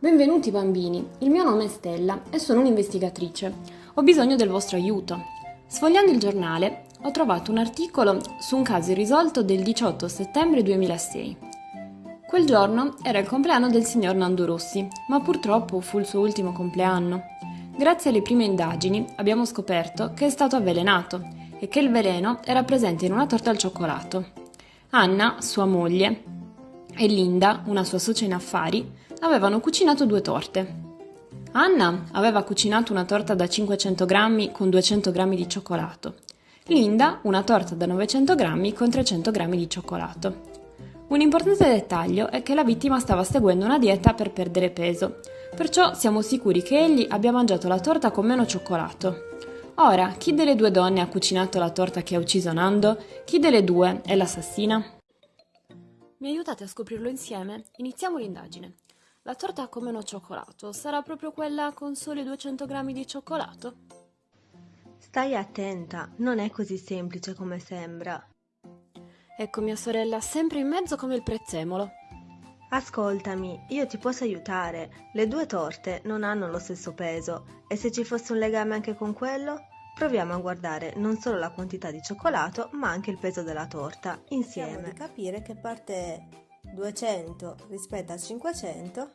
Benvenuti bambini, il mio nome è Stella e sono un'investigatrice. Ho bisogno del vostro aiuto. Sfogliando il giornale ho trovato un articolo su un caso irrisolto del 18 settembre 2006. Quel giorno era il compleanno del signor Nando Rossi, ma purtroppo fu il suo ultimo compleanno. Grazie alle prime indagini abbiamo scoperto che è stato avvelenato e che il veleno era presente in una torta al cioccolato. Anna, sua moglie, e Linda, una sua socia in affari, avevano cucinato due torte. Anna aveva cucinato una torta da 500 grammi con 200 grammi di cioccolato. Linda una torta da 900 grammi con 300 grammi di cioccolato. Un importante dettaglio è che la vittima stava seguendo una dieta per perdere peso, perciò siamo sicuri che egli abbia mangiato la torta con meno cioccolato. Ora, chi delle due donne ha cucinato la torta che ha ucciso Nando? Chi delle due è l'assassina? Mi aiutate a scoprirlo insieme? Iniziamo l'indagine. La torta con meno cioccolato sarà proprio quella con soli 200 grammi di cioccolato? Stai attenta, non è così semplice come sembra. Ecco mia sorella sempre in mezzo come il prezzemolo. Ascoltami, io ti posso aiutare. Le due torte non hanno lo stesso peso e se ci fosse un legame anche con quello, proviamo a guardare non solo la quantità di cioccolato, ma anche il peso della torta insieme. Cerchiamo di capire che parte è 200 rispetto a 500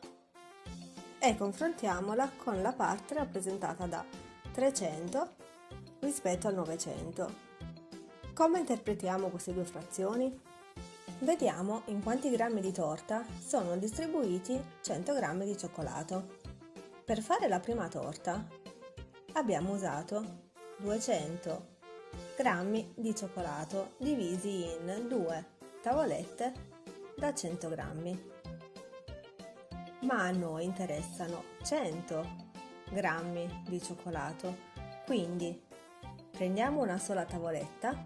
e confrontiamola con la parte rappresentata da 300 rispetto al 900. Come interpretiamo queste due frazioni? Vediamo in quanti grammi di torta sono distribuiti 100 grammi di cioccolato. Per fare la prima torta abbiamo usato 200 grammi di cioccolato divisi in due tavolette da 100 grammi. Ma a noi interessano 100 grammi di cioccolato, quindi prendiamo una sola tavoletta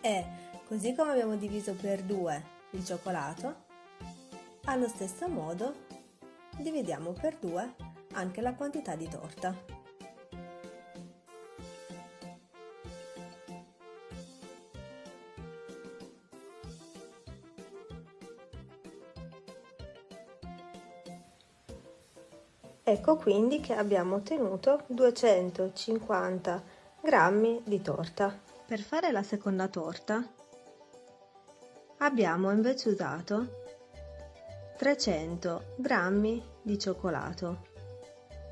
e così come abbiamo diviso per 2 il cioccolato, allo stesso modo dividiamo per 2 anche la quantità di torta. Ecco quindi che abbiamo ottenuto 250 grammi di torta. Per fare la seconda torta abbiamo invece usato 300 grammi di cioccolato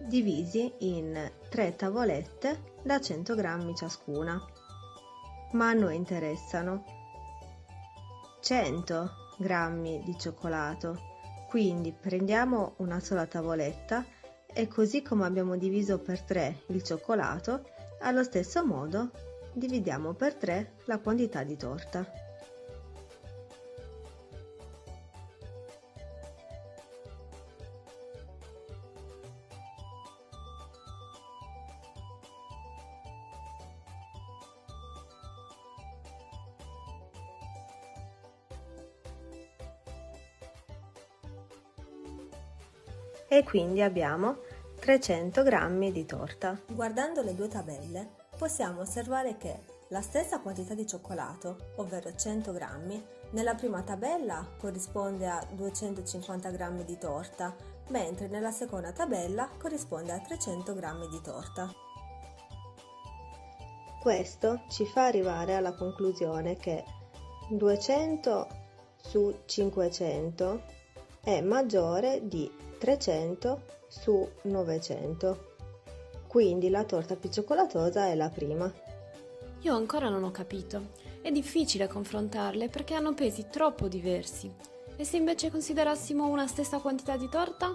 divisi in 3 tavolette da 100 grammi ciascuna ma a noi interessano 100 grammi di cioccolato quindi prendiamo una sola tavoletta e così come abbiamo diviso per 3 il cioccolato, allo stesso modo dividiamo per 3 la quantità di torta. E quindi abbiamo 300 g di torta. Guardando le due tabelle possiamo osservare che la stessa quantità di cioccolato, ovvero 100 g, nella prima tabella corrisponde a 250 g di torta, mentre nella seconda tabella corrisponde a 300 g di torta. Questo ci fa arrivare alla conclusione che 200 su 500 è maggiore di 300 su 900. Quindi la torta più cioccolatosa è la prima. Io ancora non ho capito. È difficile confrontarle perché hanno pesi troppo diversi. E se invece considerassimo una stessa quantità di torta?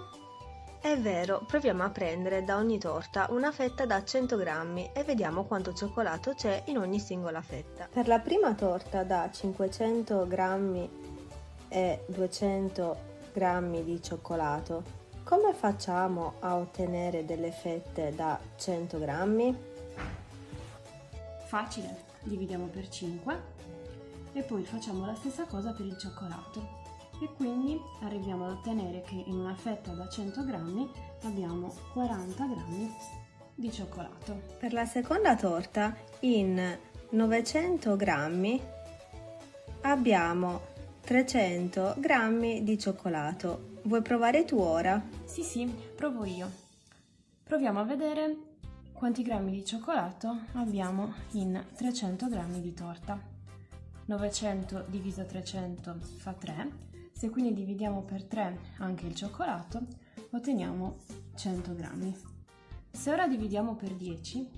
È vero, proviamo a prendere da ogni torta una fetta da 100 grammi e vediamo quanto cioccolato c'è in ogni singola fetta. Per la prima torta da 500 grammi e 200 grammi di cioccolato come facciamo a ottenere delle fette da 100 grammi? Facile, dividiamo per 5 e poi facciamo la stessa cosa per il cioccolato e quindi arriviamo ad ottenere che in una fetta da 100 grammi abbiamo 40 grammi di cioccolato. Per la seconda torta in 900 grammi abbiamo 300 g di cioccolato. Vuoi provare tu ora? Sì, sì, provo io. Proviamo a vedere quanti grammi di cioccolato abbiamo in 300 g di torta. 900 diviso 300 fa 3, se quindi dividiamo per 3 anche il cioccolato, otteniamo 100 grammi. Se ora dividiamo per 10,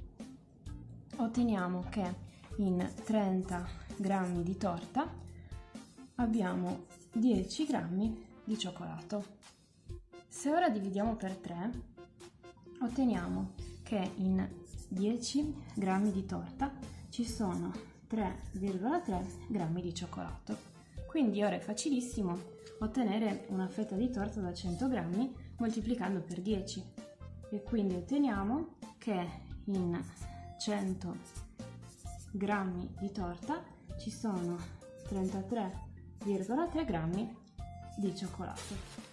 otteniamo che in 30 grammi di torta abbiamo 10 grammi di cioccolato. Se ora dividiamo per 3, otteniamo che in 10 grammi di torta ci sono 3,3 grammi di cioccolato. Quindi ora è facilissimo ottenere una fetta di torta da 100 grammi moltiplicando per 10 e quindi otteniamo che in 100 grammi di torta ci sono 33,3 grammi di cioccolato.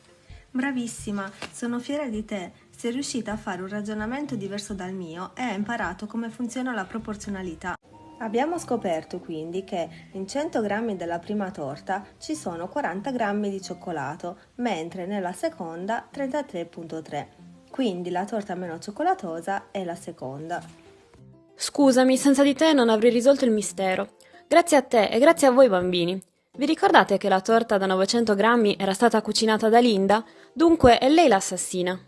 Bravissima, sono fiera di te. Sei riuscita a fare un ragionamento diverso dal mio e hai imparato come funziona la proporzionalità. Abbiamo scoperto quindi che in 100 g della prima torta ci sono 40 g di cioccolato, mentre nella seconda 33,3. Quindi la torta meno cioccolatosa è la seconda. Scusami, senza di te non avrei risolto il mistero. Grazie a te e grazie a voi bambini. Vi ricordate che la torta da 900 grammi era stata cucinata da Linda? Dunque è lei l'assassina.